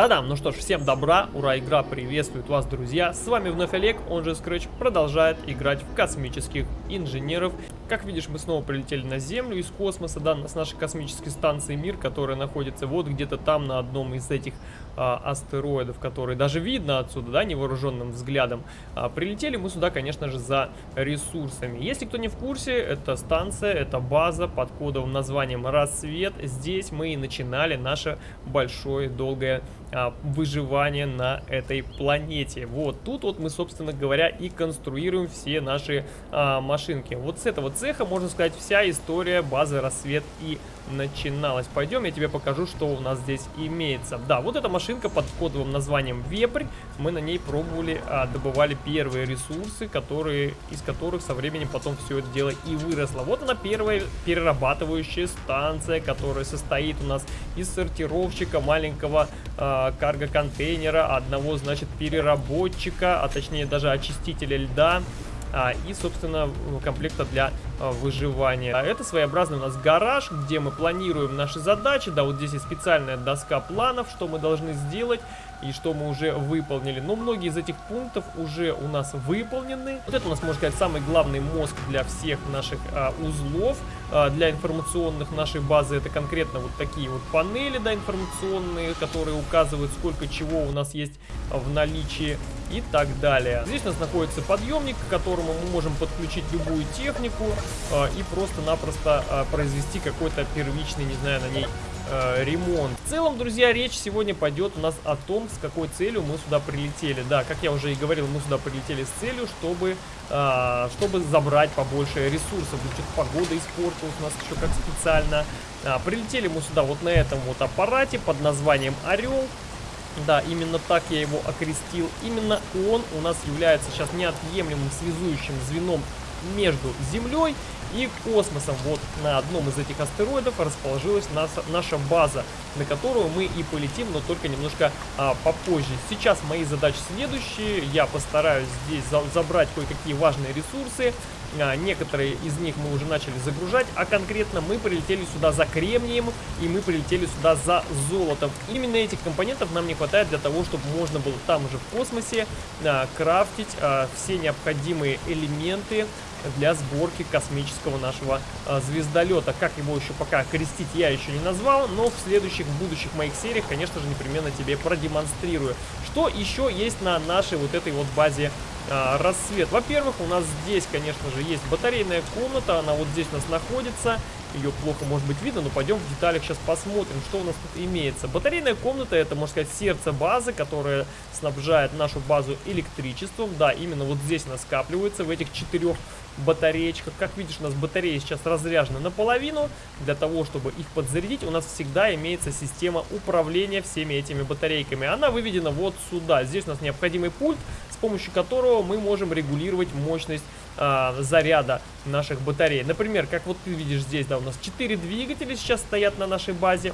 Та-дам! Ну что ж, всем добра, ура, игра приветствует вас, друзья. С вами вновь Олег, он же Scratch, продолжает играть в космических инженеров. Как видишь, мы снова прилетели на Землю из космоса, да, с нашей космической станции Мир, которая находится вот где-то там на одном из этих астероидов, которые даже видно отсюда, да, невооруженным взглядом. А, прилетели мы сюда, конечно же, за ресурсами. Если кто не в курсе, это станция, это база под кодовым названием Рассвет. Здесь мы и начинали наше большое долгое а, выживание на этой планете. Вот тут вот мы, собственно говоря, и конструируем все наши а, машинки. Вот с этого цеха, можно сказать, вся история базы Рассвет и начиналась. Пойдем, я тебе покажу, что у нас здесь имеется. Да, вот эта машинка под кодовым названием Вепрь. Мы на ней пробовали, а, добывали первые ресурсы, которые, из которых со временем потом все это дело и выросло. Вот она первая перерабатывающая станция, которая состоит у нас из сортировщика маленького э, карго-контейнера, одного, значит, переработчика, а точнее даже очистителя льда а, и, собственно, комплекта для а, выживания. А это своеобразный у нас гараж, где мы планируем наши задачи. Да, вот здесь есть специальная доска планов, что мы должны сделать и что мы уже выполнили. Но многие из этих пунктов уже у нас выполнены. Вот это у нас, можно сказать, самый главный мозг для всех наших а, узлов. А, для информационных нашей базы это конкретно вот такие вот панели, да, информационные, которые указывают, сколько чего у нас есть в наличии и так далее. Здесь у нас находится подъемник, к которому мы можем подключить любую технику э, и просто-напросто э, произвести какой-то первичный, не знаю, на ней э, ремонт. В целом, друзья, речь сегодня пойдет у нас о том, с какой целью мы сюда прилетели. Да, как я уже и говорил, мы сюда прилетели с целью, чтобы, э, чтобы забрать побольше ресурсов. Что-то погода испортилась у нас еще как специально. А, прилетели мы сюда вот на этом вот аппарате под названием «Орел». Да, именно так я его окрестил. Именно он у нас является сейчас неотъемлемым связующим звеном между Землей и космосом. Вот на одном из этих астероидов расположилась наша, наша база, на которую мы и полетим, но только немножко а, попозже. Сейчас мои задачи следующие. Я постараюсь здесь за забрать кое-какие важные ресурсы. А, некоторые из них мы уже начали загружать, а конкретно мы прилетели сюда за кремнием и мы прилетели сюда за золотом. Именно этих компонентов нам не хватает для того, чтобы можно было там же в космосе а, крафтить а, все необходимые элементы для сборки космического нашего а, звездолета. Как его еще пока крестить я еще не назвал, но в следующих, будущих моих сериях, конечно же, непременно тебе продемонстрирую. Что еще есть на нашей вот этой вот базе а, рассвет. Во-первых, у нас здесь, конечно же, есть батарейная комната, она вот здесь у нас находится. Ее плохо может быть видно, но пойдем в деталях сейчас посмотрим, что у нас тут имеется. Батарейная комната это, можно сказать, сердце базы, которая снабжает нашу базу электричеством. Да, именно вот здесь она скапливается, в этих четырех батареечках. Как видишь, у нас батареи сейчас разряжены наполовину. Для того, чтобы их подзарядить, у нас всегда имеется система управления всеми этими батарейками. Она выведена вот сюда. Здесь у нас необходимый пульт, с помощью которого мы можем регулировать мощность э, заряда наших батарей. Например, как вот ты видишь здесь, да, у нас 4 двигателя сейчас стоят на нашей базе.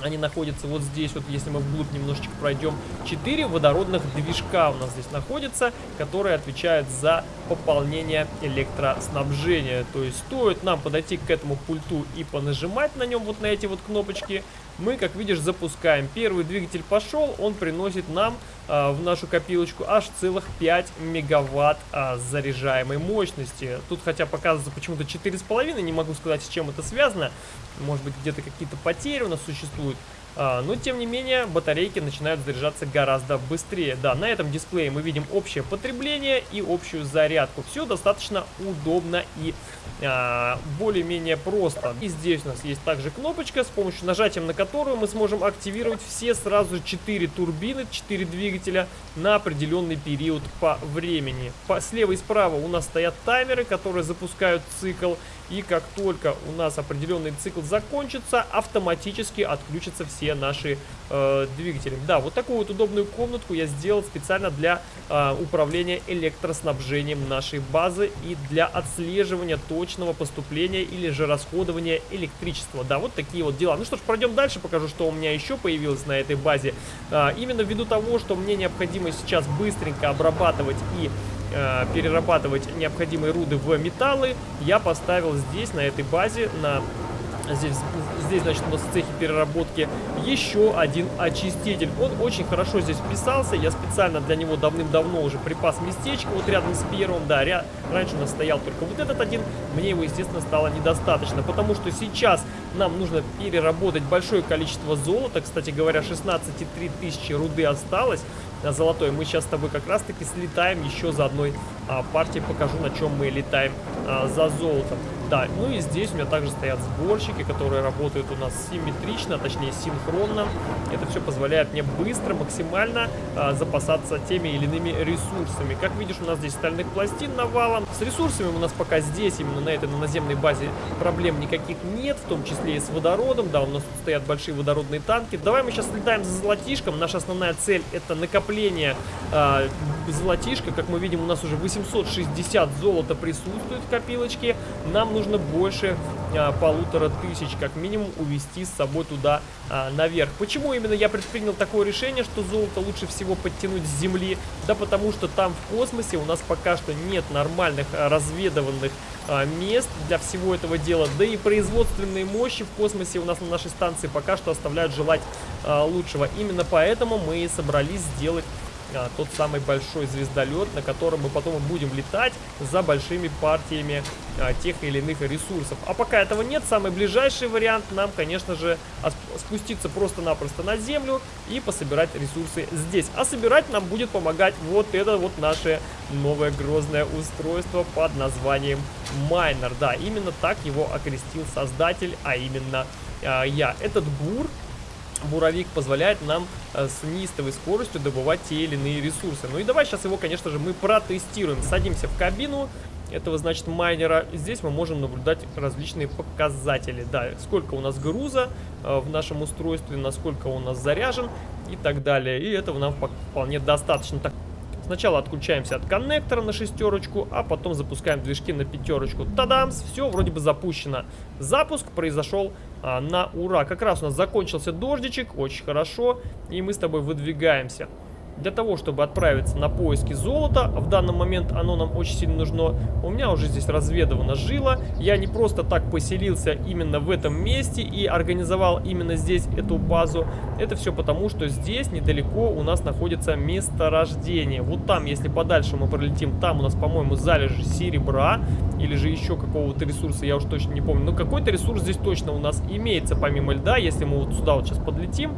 Они находятся вот здесь, вот если мы вглубь немножечко пройдем. Четыре водородных движка у нас здесь находятся, которые отвечают за пополнение электроснабжения. То есть стоит нам подойти к этому пульту и понажимать на нем вот на эти вот кнопочки, мы, как видишь, запускаем. Первый двигатель пошел, он приносит нам а, в нашу копилочку аж целых 5 мегаватт а, заряжаемой мощности. Тут хотя показывается почему-то 4,5, не могу сказать, с чем это связано. Может быть, где-то какие-то потери у нас существуют. А, но, тем не менее, батарейки начинают заряжаться гораздо быстрее. Да, на этом дисплее мы видим общее потребление и общую зарядку. Все достаточно удобно и а, более-менее просто. И здесь у нас есть также кнопочка, с помощью нажатия на которую мы сможем активировать все сразу 4 турбины, 4 двигателя на определенный период по времени. По, слева и справа у нас стоят таймеры, которые запускают цикл. И как только у нас определенный цикл закончится, автоматически отключатся все наши э, двигатели. Да, вот такую вот удобную комнатку я сделал специально для э, управления электроснабжением нашей базы и для отслеживания точного поступления или же расходования электричества. Да, вот такие вот дела. Ну что ж, пройдем дальше, покажу, что у меня еще появилось на этой базе. Э, именно ввиду того, что мне необходимо сейчас быстренько обрабатывать и э, перерабатывать необходимые руды в металлы, я поставил здесь, на этой базе, на Здесь, здесь, значит, у нас в цехе переработки еще один очиститель. Он очень хорошо здесь вписался, я специально для него давным-давно уже припас местечко, вот рядом с первым, да, ряд... раньше у нас стоял только вот этот один, мне его, естественно, стало недостаточно, потому что сейчас нам нужно переработать большое количество золота, кстати говоря, 16,3 тысячи руды осталось, золотой. Мы сейчас с тобой как раз-таки слетаем еще за одной а, партией. Покажу, на чем мы летаем а, за золотом. Да, ну и здесь у меня также стоят сборщики, которые работают у нас симметрично, точнее синхронно. Это все позволяет мне быстро, максимально а, запасаться теми или иными ресурсами. Как видишь, у нас здесь стальных пластин навалом. С ресурсами у нас пока здесь, именно на этой на наземной базе, проблем никаких нет, в том числе и с водородом. Да, у нас тут стоят большие водородные танки. Давай мы сейчас летаем за золотишком. Наша основная цель это накопление э, золотишка. Как мы видим, у нас уже 860 золота присутствует в копилочке. Нам нужно нужно больше а, полутора тысяч, как минимум, увести с собой туда а, наверх. Почему именно я предпринял такое решение, что золото лучше всего подтянуть с земли? Да потому что там в космосе у нас пока что нет нормальных а, разведыванных а, мест для всего этого дела. Да и производственные мощи в космосе у нас на нашей станции пока что оставляют желать а, лучшего. Именно поэтому мы и собрались сделать а, тот самый большой звездолет, на котором мы потом будем летать за большими партиями а, тех или иных ресурсов. А пока этого нет, самый ближайший вариант нам, конечно же, спуститься просто-напросто на землю и пособирать ресурсы здесь. А собирать нам будет помогать вот это вот наше новое грозное устройство под названием Майнер. Да, именно так его окрестил создатель, а именно а, я. Этот бур буровик позволяет нам э, с неистовой скоростью добывать те или иные ресурсы. Ну и давай сейчас его, конечно же, мы протестируем. Садимся в кабину этого, значит, майнера. Здесь мы можем наблюдать различные показатели. Да, сколько у нас груза э, в нашем устройстве, насколько он у нас заряжен и так далее. И этого нам вполне достаточно. Так, Сначала отключаемся от коннектора на шестерочку, а потом запускаем движки на пятерочку. Тадамс! Все вроде бы запущено. Запуск произошел а, на ура. Как раз у нас закончился дождичек, очень хорошо. И мы с тобой выдвигаемся. Для того, чтобы отправиться на поиски золота, в данный момент оно нам очень сильно нужно, у меня уже здесь разведывано жило. Я не просто так поселился именно в этом месте и организовал именно здесь эту базу. Это все потому, что здесь недалеко у нас находится месторождение. Вот там, если подальше мы пролетим, там у нас, по-моему, залежи серебра или же еще какого-то ресурса, я уже точно не помню. Но какой-то ресурс здесь точно у нас имеется, помимо льда. Если мы вот сюда вот сейчас подлетим,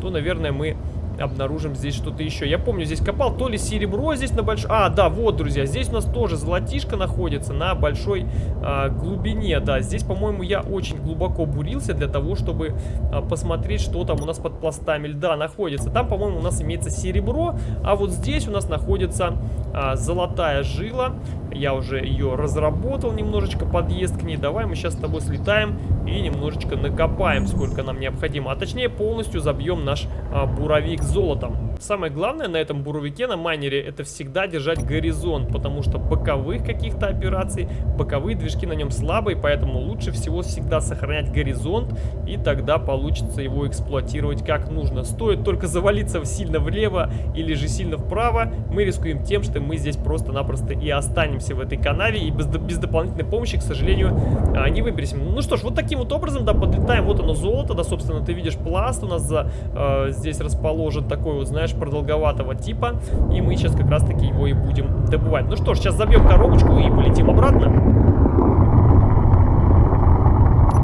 то, наверное, мы обнаружим здесь что-то еще. Я помню, здесь копал то ли серебро здесь на большой... А, да, вот, друзья, здесь у нас тоже золотишко находится на большой а, глубине. Да, здесь, по-моему, я очень глубоко бурился для того, чтобы а, посмотреть, что там у нас под пластами льда находится. Там, по-моему, у нас имеется серебро, а вот здесь у нас находится а, золотая жила. Я уже ее разработал, немножечко подъезд к ней. Давай мы сейчас с тобой слетаем и немножечко накопаем, сколько нам необходимо. А точнее, полностью забьем наш а, буровик золотом. Самое главное на этом буровике, на майнере, это всегда держать горизонт, потому что боковых каких-то операций, боковые движки на нем слабые, поэтому лучше всего всегда сохранять горизонт, и тогда получится его эксплуатировать как нужно. Стоит только завалиться сильно влево или же сильно вправо, мы рискуем тем, что мы здесь просто-напросто и останемся в этой канаве, и без, без дополнительной помощи, к сожалению, а, не выберемся. Ну что ж, вот таким вот образом, да, подлетаем, вот оно золото, да, собственно, ты видишь пласт у нас за, э, здесь расположен такой вот, знаешь, продолговатого типа, и мы сейчас как раз-таки его и будем добывать. Ну что ж, сейчас забьем коробочку и полетим обратно.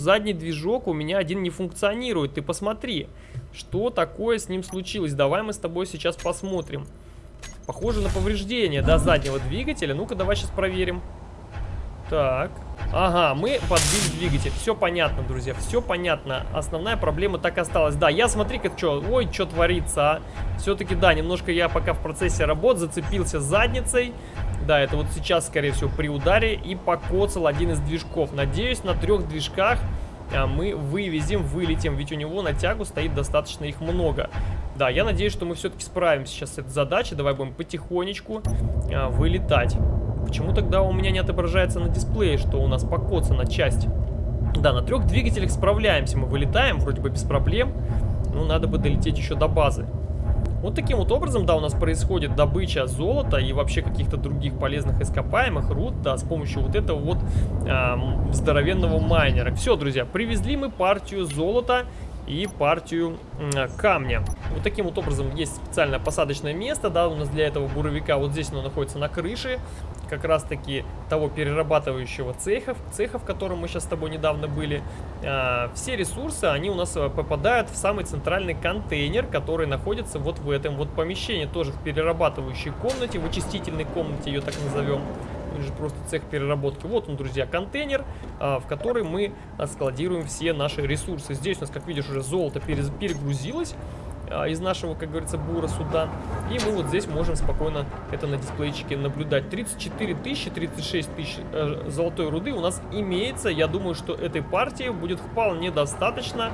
Задний движок у меня один не функционирует, ты посмотри, что такое с ним случилось. Давай мы с тобой сейчас посмотрим. Похоже на повреждение, да, заднего двигателя. Ну-ка, давай сейчас проверим. Так. Ага, мы подбили двигатель. Все понятно, друзья, все понятно. Основная проблема так осталась. Да, я смотри-ка, что, ой, что творится, а. Все-таки, да, немножко я пока в процессе работ зацепился задницей. Да, это вот сейчас, скорее всего, при ударе и покоцал один из движков. Надеюсь, на трех движках а, мы вывезем, вылетим, ведь у него на тягу стоит достаточно их много. Да, я надеюсь, что мы все-таки справимся сейчас с этой задачей. Давай будем потихонечку а, вылетать. Почему тогда у меня не отображается на дисплее, что у нас покоцана часть? Да, на трех двигателях справляемся. Мы вылетаем вроде бы без проблем. Но надо бы долететь еще до базы. Вот таким вот образом, да, у нас происходит добыча золота и вообще каких-то других полезных ископаемых, руд, да, с помощью вот этого вот эм, здоровенного майнера. Все, друзья, привезли мы партию золота и партию камня. Вот таким вот образом есть специальное посадочное место, да, у нас для этого буровика. Вот здесь оно находится на крыше, как раз таки того перерабатывающего цеха, цеха, в котором мы сейчас с тобой недавно были. А, все ресурсы, они у нас э, попадают в самый центральный контейнер, который находится вот в этом вот помещении, тоже в перерабатывающей комнате, в очистительной комнате ее так назовем или же просто цех переработки. Вот он, друзья, контейнер, а, в который мы складируем все наши ресурсы. Здесь у нас, как видишь, уже золото перегрузилось а, из нашего, как говорится, бура сюда. И мы вот здесь можем спокойно это на дисплейчике наблюдать. 34 тысячи, 36 тысяч э, золотой руды у нас имеется. Я думаю, что этой партии будет вполне достаточно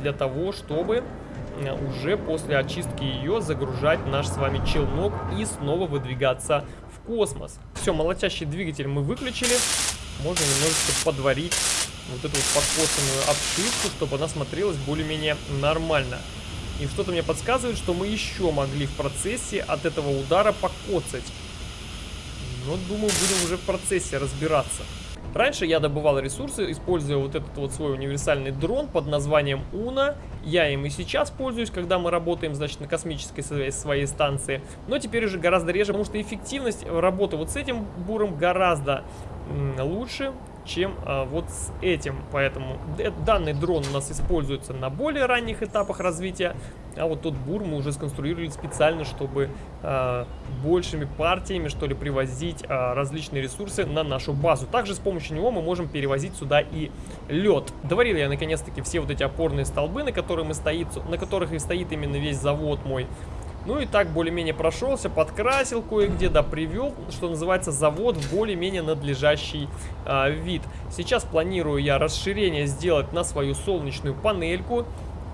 для того, чтобы э, уже после очистки ее загружать наш с вами челнок и снова выдвигаться в космос. Все, молотящий двигатель мы выключили. Можно немножечко подварить вот эту вот подкосанную обшивку, чтобы она смотрелась более-менее нормально. И что-то мне подсказывает, что мы еще могли в процессе от этого удара покоцать. Но, думаю, будем уже в процессе разбираться. Раньше я добывал ресурсы, используя вот этот вот свой универсальный дрон под названием Уна. Я им и сейчас пользуюсь, когда мы работаем, значит, на космической своей, своей станции. Но теперь уже гораздо реже, потому что эффективность работы вот с этим буром гораздо лучше, чем а, вот с этим. Поэтому данный дрон у нас используется на более ранних этапах развития. А вот тот бур мы уже сконструировали специально, чтобы а, большими партиями, что ли, привозить а, различные ресурсы на нашу базу. Также с помощью него мы можем перевозить сюда и лед. Доварил я наконец-таки все вот эти опорные столбы, на, которые мы стоит, на которых и стоит именно весь завод мой. Ну и так более-менее прошелся, подкрасил кое-где, да, привел, что называется, завод в более-менее надлежащий а, вид. Сейчас планирую я расширение сделать на свою солнечную панельку.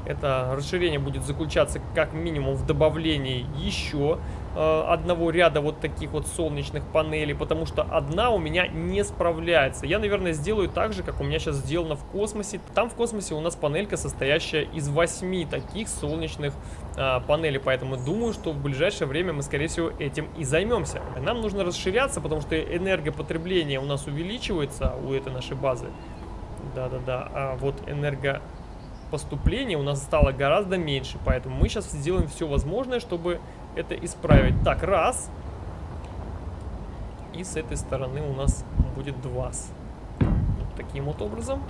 Это расширение будет заключаться как минимум в добавлении еще э, одного ряда вот таких вот солнечных панелей, потому что одна у меня не справляется. Я, наверное, сделаю так же, как у меня сейчас сделано в космосе. Там в космосе у нас панелька, состоящая из восьми таких солнечных э, панелей, поэтому думаю, что в ближайшее время мы, скорее всего, этим и займемся. Нам нужно расширяться, потому что энергопотребление у нас увеличивается у этой нашей базы. Да-да-да, а вот энерго поступления у нас стало гораздо меньше. Поэтому мы сейчас сделаем все возможное, чтобы это исправить. Так, раз. И с этой стороны у нас будет два. Вот таким вот образом.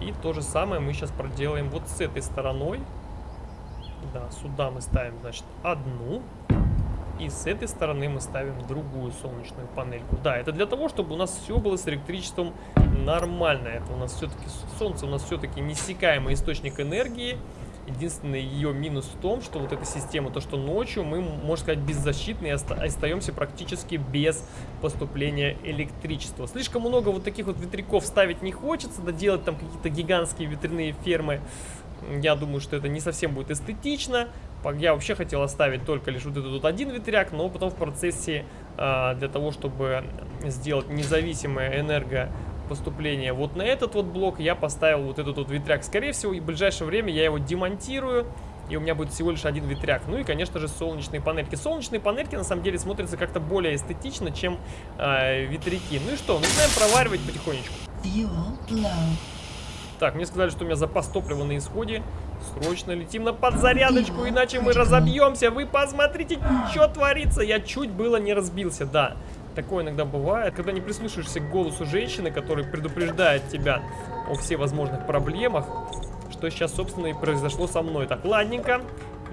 И то же самое мы сейчас проделаем вот с этой стороной. Да, сюда мы ставим, значит, одну. И с этой стороны мы ставим другую солнечную панельку. Да, это для того, чтобы у нас все было с электричеством нормально. Это у нас все-таки солнце у нас все-таки неиссякаемый источник энергии. Единственный ее минус в том, что вот эта система, то что ночью мы, можно сказать, беззащитны и остаемся практически без поступления электричества. Слишком много вот таких вот ветряков ставить не хочется, да делать там какие-то гигантские ветряные фермы. Я думаю, что это не совсем будет эстетично. Я вообще хотел оставить только лишь вот этот вот один ветряк, но потом в процессе э, для того, чтобы сделать независимое энергопоступление вот на этот вот блок, я поставил вот этот вот ветряк. Скорее всего, в ближайшее время я его демонтирую, и у меня будет всего лишь один ветряк. Ну и, конечно же, солнечные панельки. Солнечные панельки, на самом деле, смотрятся как-то более эстетично, чем э, ветряки. Ну и что, начинаем проваривать потихонечку. Так, мне сказали, что у меня запас топлива на исходе. Срочно летим на подзарядочку, иначе мы разобьемся. Вы посмотрите, что творится. Я чуть было не разбился, да. Такое иногда бывает, когда не прислушаешься к голосу женщины, который предупреждает тебя о всех возможных проблемах, что сейчас, собственно, и произошло со мной. Так, ладненько.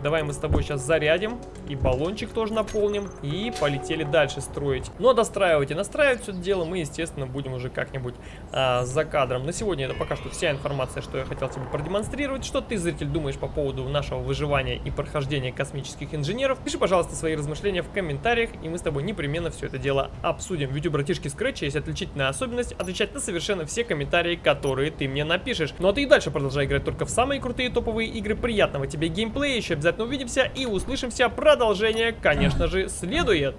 Давай мы с тобой сейчас зарядим. И баллончик тоже наполним. И полетели дальше строить. Но достраивать и настраивать все это дело мы, естественно, будем уже как-нибудь а, за кадром. На сегодня это пока что вся информация, что я хотел тебе продемонстрировать. Что ты, зритель, думаешь по поводу нашего выживания и прохождения космических инженеров? Пиши, пожалуйста, свои размышления в комментариях, и мы с тобой непременно все это дело обсудим. Видео братишки Scratch есть отличительная особенность отвечать на совершенно все комментарии, которые ты мне напишешь. Ну а ты и дальше продолжай играть только в самые крутые топовые игры. Приятного тебе геймплея, еще обязательно увидимся и услышимся. Продолжение, конечно же, следует.